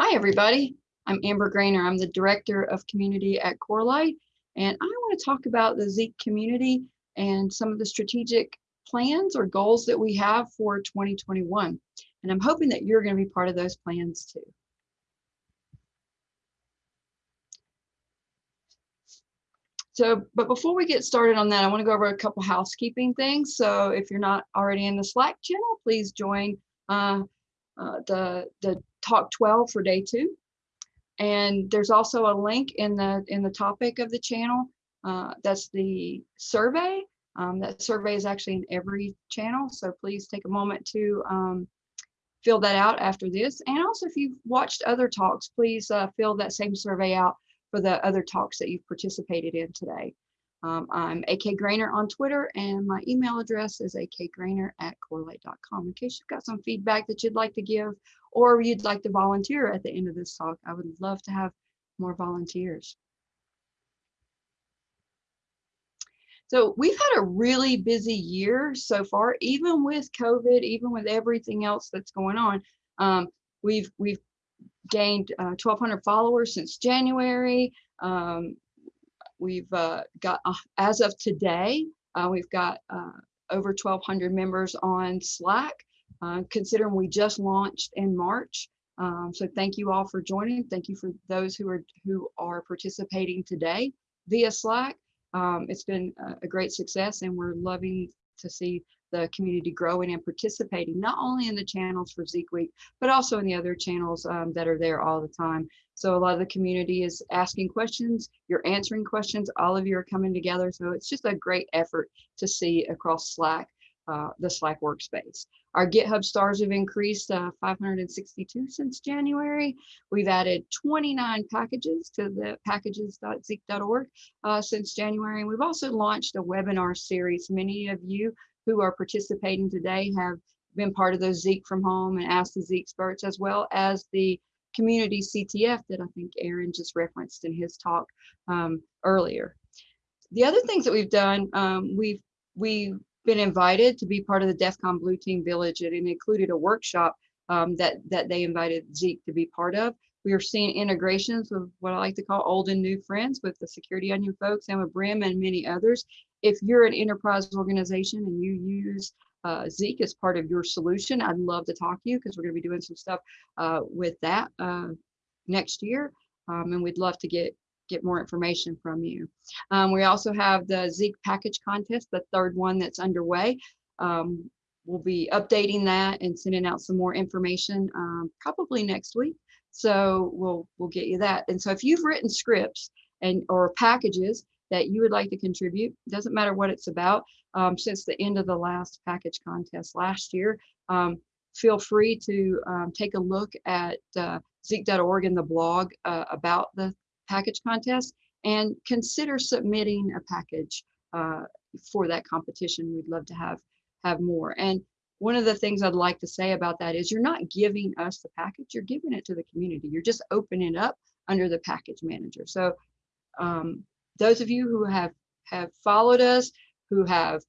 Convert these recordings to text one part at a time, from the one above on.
Hi, everybody. I'm Amber Graner. I'm the Director of Community at Corelight, and I want to talk about the Zeek community and some of the strategic plans or goals that we have for 2021. And I'm hoping that you're going to be part of those plans too. So, but before we get started on that, I want to go over a couple housekeeping things. So if you're not already in the Slack channel, please join uh, uh, the, the talk 12 for day two. And there's also a link in the in the topic of the channel. Uh, that's the survey. Um, that survey is actually in every channel. So please take a moment to um, fill that out after this. And also if you've watched other talks, please uh, fill that same survey out for the other talks that you've participated in today. Um, I'm AK Graner on Twitter and my email address is akgraner at corelight.com. In case you've got some feedback that you'd like to give or you'd like to volunteer at the end of this talk, I would love to have more volunteers. So we've had a really busy year so far, even with COVID, even with everything else that's going on. Um, we've we've gained uh, 1,200 followers since January. Um, we've uh, got, uh, as of today, uh, we've got uh, over 1,200 members on Slack, uh, considering we just launched in March. Um, so thank you all for joining. Thank you for those who are who are participating today via Slack. Um, it's been a great success and we're loving to see the community growing and participating, not only in the channels for Zeek Week, but also in the other channels um, that are there all the time. So a lot of the community is asking questions, you're answering questions, all of you are coming together. So it's just a great effort to see across Slack, uh, the Slack workspace. Our GitHub stars have increased uh, 562 since January. We've added 29 packages to the packages.zeek.org uh, since January. And we've also launched a webinar series. Many of you who are participating today have been part of those Zeek from home and Ask the Zeek experts, as well as the community CTF that I think Aaron just referenced in his talk um, earlier. The other things that we've done, um, we've we've been invited to be part of the DEF CON Blue Team Village and it included a workshop um, that, that they invited Zeek to be part of. We are seeing integrations with what I like to call old and new friends with the Security Onion folks and with Brim and many others if you're an enterprise organization and you use uh, Zeek as part of your solution, I'd love to talk to you because we're going to be doing some stuff uh, with that uh, next year. Um, and we'd love to get get more information from you. Um, we also have the Zeek package contest, the third one that's underway. Um, we'll be updating that and sending out some more information um, probably next week. So we'll we'll get you that. And so if you've written scripts and or packages that you would like to contribute. Doesn't matter what it's about. Um, since the end of the last package contest last year, um, feel free to um, take a look at uh, Zeek.org and the blog uh, about the package contest and consider submitting a package uh, for that competition. We'd love to have have more. And one of the things I'd like to say about that is you're not giving us the package, you're giving it to the community. You're just opening it up under the package manager. So um, those of you who have have followed us, who have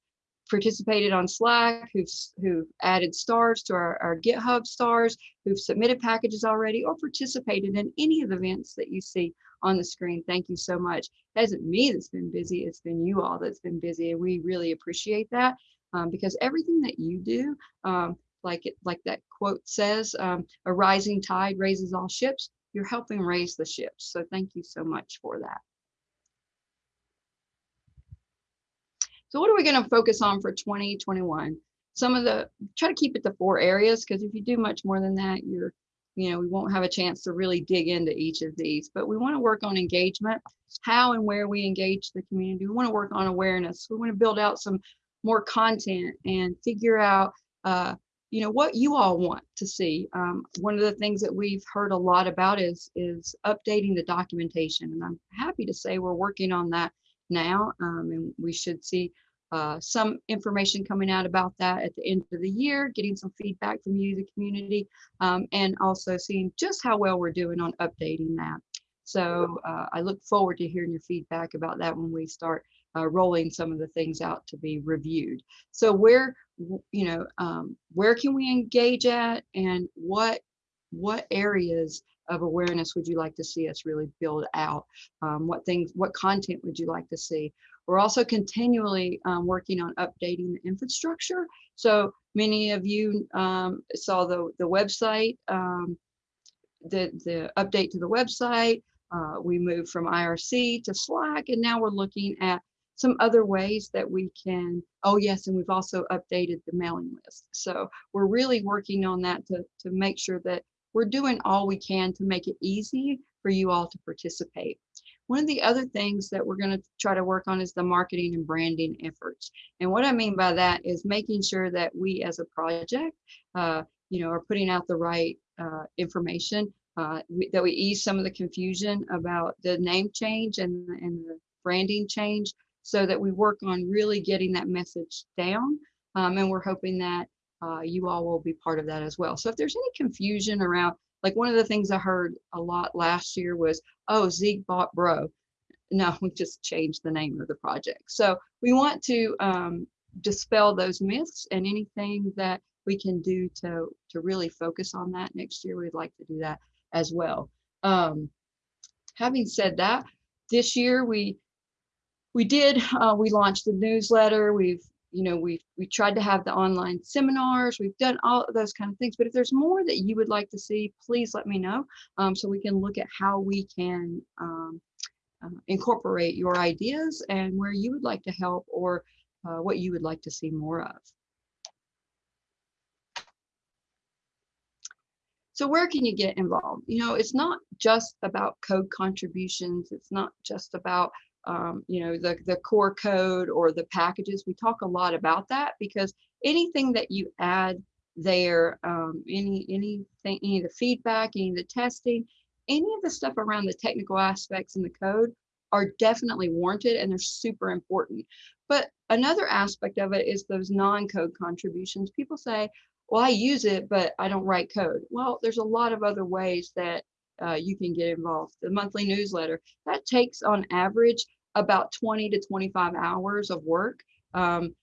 participated on Slack, who've, who've added stars to our, our GitHub stars, who've submitted packages already, or participated in any of the events that you see on the screen. Thank you so much. It isn't me that's been busy, it's been you all that's been busy, and we really appreciate that um, because everything that you do, um, like it, like that quote says, um, a rising tide raises all ships, you're helping raise the ships. So thank you so much for that. So what are we going to focus on for 2021? Some of the, try to keep it to four areas because if you do much more than that, you're, you know, we won't have a chance to really dig into each of these, but we want to work on engagement, how and where we engage the community. We want to work on awareness. We want to build out some more content and figure out, uh, you know, what you all want to see. Um, one of the things that we've heard a lot about is, is updating the documentation. And I'm happy to say we're working on that now, um, and we should see uh, some information coming out about that at the end of the year, getting some feedback from you, the community, um, and also seeing just how well we're doing on updating that. So uh, I look forward to hearing your feedback about that when we start uh, rolling some of the things out to be reviewed. So where, you know, um, where can we engage at and what what areas of awareness would you like to see us really build out? Um, what things, what content would you like to see? We're also continually um, working on updating the infrastructure. So many of you um, saw the, the website, um, the, the update to the website. Uh, we moved from IRC to Slack, and now we're looking at some other ways that we can, oh yes, and we've also updated the mailing list. So we're really working on that to, to make sure that we're doing all we can to make it easy for you all to participate. One of the other things that we're going to try to work on is the marketing and branding efforts. And what I mean by that is making sure that we as a project, uh, you know, are putting out the right uh, information, uh, that we ease some of the confusion about the name change and, and the branding change so that we work on really getting that message down. Um, and we're hoping that uh, you all will be part of that as well. So if there's any confusion around, like one of the things I heard a lot last year was, oh, Zeek bought Bro. No, we just changed the name of the project. So we want to um, dispel those myths and anything that we can do to, to really focus on that next year, we'd like to do that as well. Um, having said that, this year we we did uh, we launched the newsletter we've you know, we we tried to have the online seminars, we've done all of those kind of things. But if there's more that you would like to see, please let me know um, so we can look at how we can um, uh, incorporate your ideas and where you would like to help or uh, what you would like to see more of. So where can you get involved? You know, it's not just about code contributions. It's not just about um, you know, the, the core code or the packages. We talk a lot about that because anything that you add there, um, any anything, any of the feedback, any of the testing, any of the stuff around the technical aspects in the code are definitely warranted and they're super important. But another aspect of it is those non-code contributions. People say, well, I use it, but I don't write code. Well, there's a lot of other ways that uh, you can get involved. The monthly newsletter, that takes on average about 20 to 25 hours of work. Um,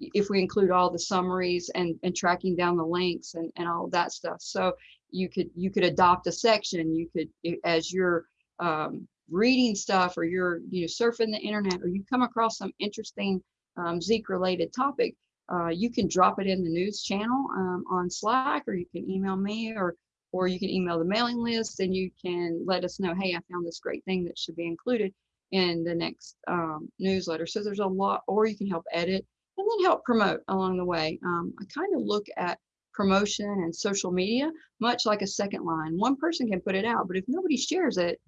if we include all the summaries and, and tracking down the links and, and all that stuff. So you could you could adopt a section, you could, as you're um, reading stuff or you're you know surfing the internet or you come across some interesting um, Zeek related topic, uh, you can drop it in the news channel um, on Slack or you can email me or or you can email the mailing list and you can let us know, hey, I found this great thing that should be included in the next um, newsletter. So there's a lot, or you can help edit and then help promote along the way. Um, I kind of look at promotion and social media much like a second line. One person can put it out, but if nobody shares it,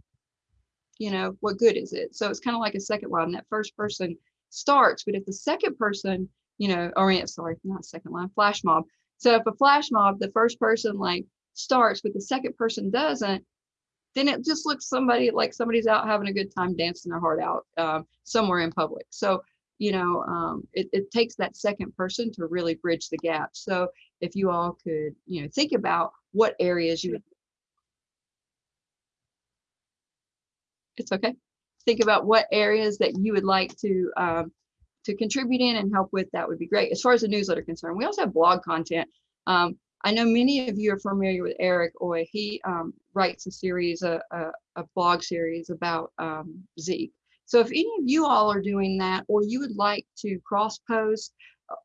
you know, what good is it? So it's kind of like a second line. That first person starts, but if the second person, you know, or sorry, not second line, flash mob. So if a flash mob, the first person like starts, but the second person doesn't, then it just looks somebody like somebody's out having a good time dancing their heart out um, somewhere in public. So, you know, um, it, it takes that second person to really bridge the gap. So if you all could, you know, think about what areas you it's okay. Think about what areas that you would like to um, to contribute in and help with, that would be great. As far as the newsletter concerned, we also have blog content. Um, I know many of you are familiar with Eric Ooi. He um, writes a series, a, a, a blog series about um, Zeek. So if any of you all are doing that, or you would like to cross post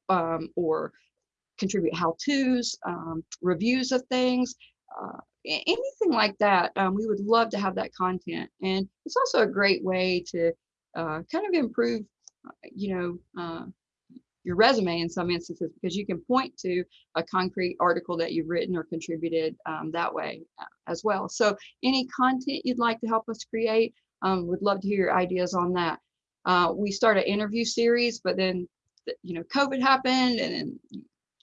um, or contribute how-tos, um, reviews of things, uh, anything like that, um, we would love to have that content. And it's also a great way to uh, kind of improve, uh, you know, uh, your resume in some instances because you can point to a concrete article that you've written or contributed um, that way uh, as well. So any content you'd like to help us create, um, would love to hear your ideas on that. Uh, we start an interview series, but then you know COVID happened and then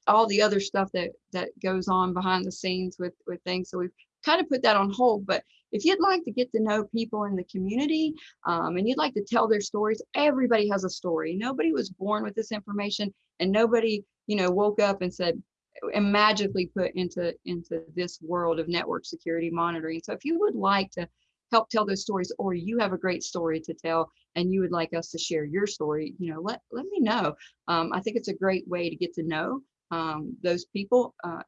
all the other stuff that that goes on behind the scenes with with things. So we've kind of put that on hold. But if you'd like to get to know people in the community um, and you'd like to tell their stories, everybody has a story. Nobody was born with this information and nobody, you know, woke up and said, and magically put into into this world of network security monitoring. So if you would like to help tell those stories or you have a great story to tell and you would like us to share your story, you know, let, let me know. Um, I think it's a great way to get to know um, those people. Uh,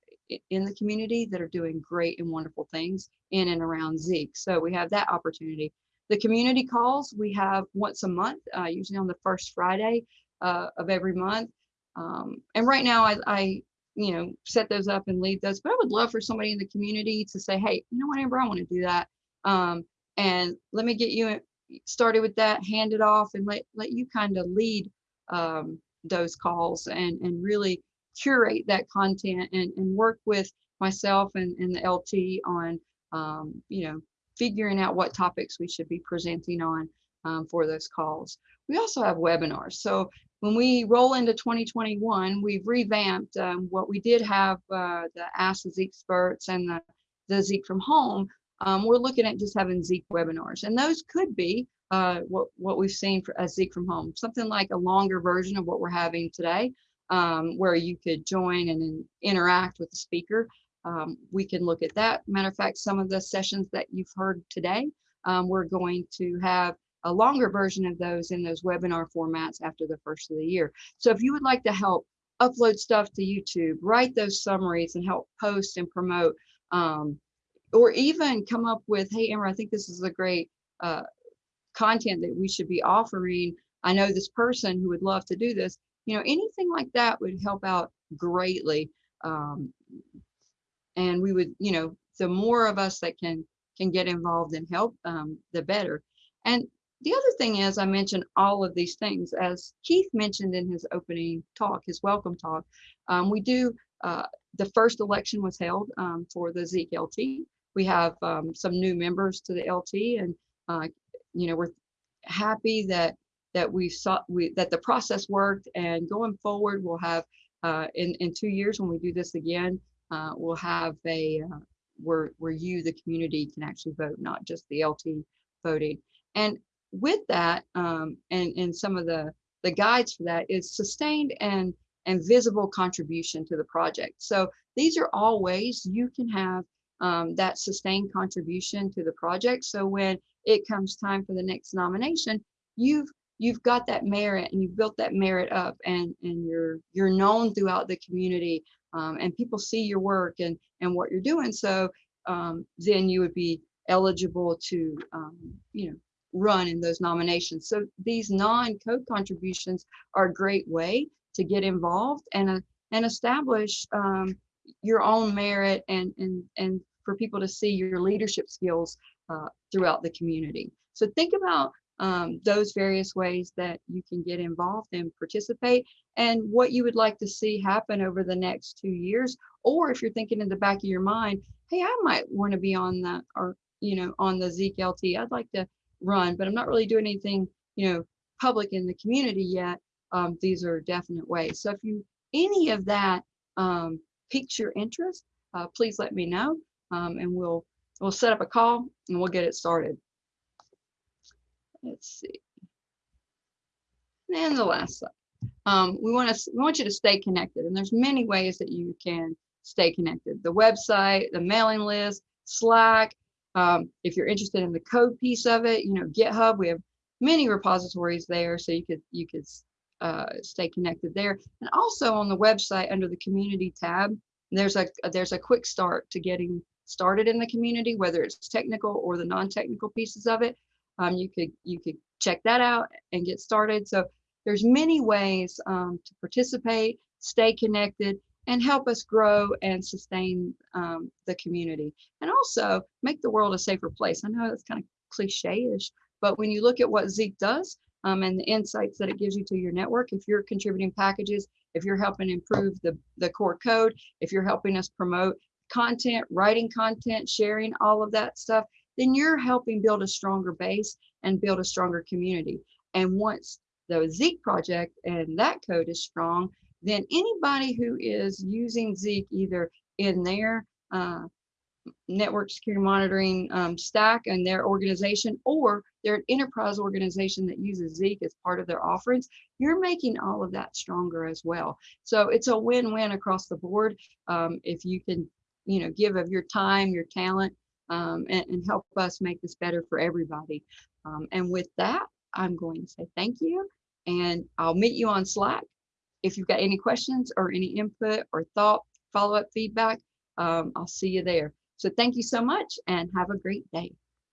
in the community that are doing great and wonderful things in and around Zeek. So we have that opportunity. The community calls we have once a month, uh, usually on the first Friday uh, of every month. Um, and right now, I, I, you know, set those up and lead those. But I would love for somebody in the community to say, "Hey, you know what, Amber, I want to do that." Um, and let me get you started with that, hand it off, and let let you kind of lead um, those calls and and really curate that content and and work with myself and, and the LT on um, you know figuring out what topics we should be presenting on um, for those calls. We also have webinars. So when we roll into 2021, we've revamped um, what we did have uh, the Ask the Zeek experts and the, the Zeek from home. Um, we're looking at just having Zeek webinars, and those could be uh, what what we've seen for a Zeek from home, something like a longer version of what we're having today, um, where you could join and then interact with the speaker. Um, we can look at that. Matter of fact, some of the sessions that you've heard today, um, we're going to have a longer version of those in those webinar formats after the first of the year. So if you would like to help upload stuff to YouTube, write those summaries and help post and promote, um, or even come up with, hey, Amber, I think this is a great uh, content that we should be offering. I know this person who would love to do this. You know, anything like that would help out greatly. Um, and we would, you know, the more of us that can can get involved and help, um, the better. And the other thing is, I mentioned all of these things as Keith mentioned in his opening talk, his welcome talk. Um, we do. Uh, the first election was held um, for the Zeek LT. We have um, some new members to the LT, and uh, you know we're happy that that we saw we that the process worked. And going forward, we'll have uh, in in two years when we do this again, uh, we'll have a uh, where where you the community can actually vote, not just the LT voting. And with that, um, and and some of the the guides for that is sustained and and visible contribution to the project. So these are all ways you can have um, that sustained contribution to the project. So when it comes time for the next nomination, you've you've got that merit and you've built that merit up and and you're you're known throughout the community um, and people see your work and and what you're doing. So um, then you would be eligible to um, you know run in those nominations. So these non-code contributions are a great way to get involved and uh, and establish um, your own merit and and and for people to see your leadership skills uh, throughout the community. So think about um, those various ways that you can get involved and participate and what you would like to see happen over the next two years. Or if you're thinking in the back of your mind, hey, I might want to be on that or, you know, on the Zeek LT. I'd like to run, but I'm not really doing anything, you know, public in the community yet. Um, these are definite ways. So if you, any of that um, piques your interest, uh, please let me know um, and we'll, we'll set up a call and we'll get it started. Let's see. And the last slide. Um, we want to we want you to stay connected, and there's many ways that you can stay connected. The website, the mailing list, Slack. Um, if you're interested in the code piece of it, you know GitHub. We have many repositories there, so you could you could uh, stay connected there. And also on the website under the community tab, there's a there's a quick start to getting started in the community, whether it's technical or the non-technical pieces of it. Um, you could you could check that out and get started. So there's many ways um, to participate, stay connected, and help us grow and sustain um, the community. And also make the world a safer place. I know that's kind of cliche-ish, but when you look at what Zeek does um, and the insights that it gives you to your network, if you're contributing packages, if you're helping improve the, the core code, if you're helping us promote content, writing content, sharing all of that stuff, then you're helping build a stronger base and build a stronger community. And once the Zeek project and that code is strong, then anybody who is using Zeek either in their uh, network security monitoring um, stack and their organization, or they're an enterprise organization that uses Zeek as part of their offerings, you're making all of that stronger as well. So it's a win-win across the board. Um, if you can, you know, give of your time, your talent, um, and, and, help us make this better for everybody. Um, and with that, I'm going to say thank you and I'll meet you on Slack. If you've got any questions or any input or thought, follow-up feedback, um, I'll see you there. So thank you so much and have a great day.